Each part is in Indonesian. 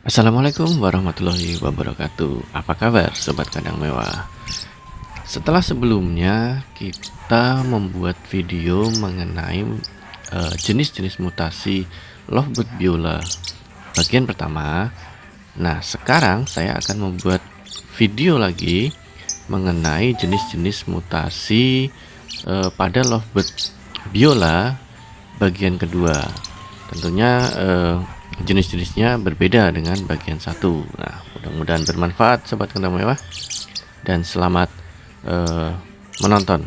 Assalamualaikum warahmatullahi wabarakatuh. Apa kabar Sobat Kandang Mewah? Setelah sebelumnya kita membuat video mengenai eh, jenis-jenis uh, mutasi Lovebird Biola Bagian pertama Nah sekarang saya akan membuat video lagi Mengenai jenis-jenis mutasi uh, pada Lovebird Biola Bagian kedua. Tentunya uh, jenis-jenisnya berbeda dengan bagian satu. Nah mudah-mudahan bermanfaat sobat kentang mewah. Dan selamat uh, menonton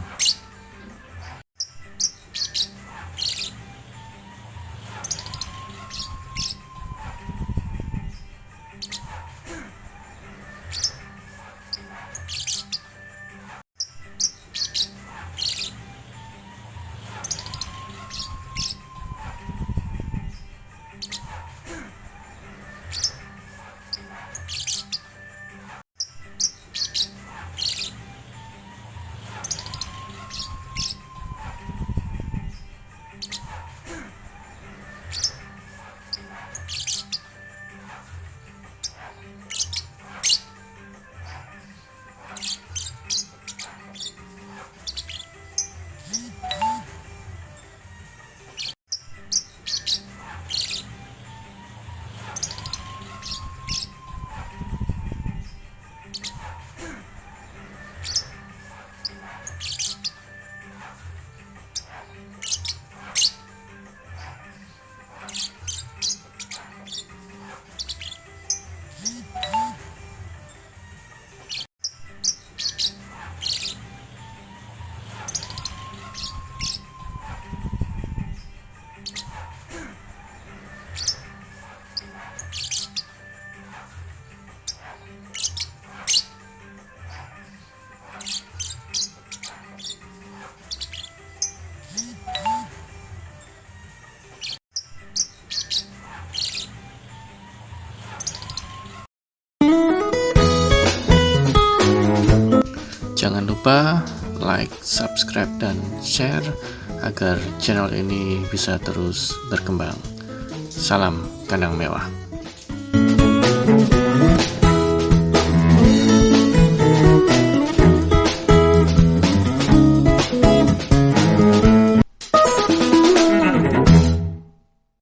Jangan lupa like, subscribe, dan share agar channel ini bisa terus berkembang. Salam kandang mewah.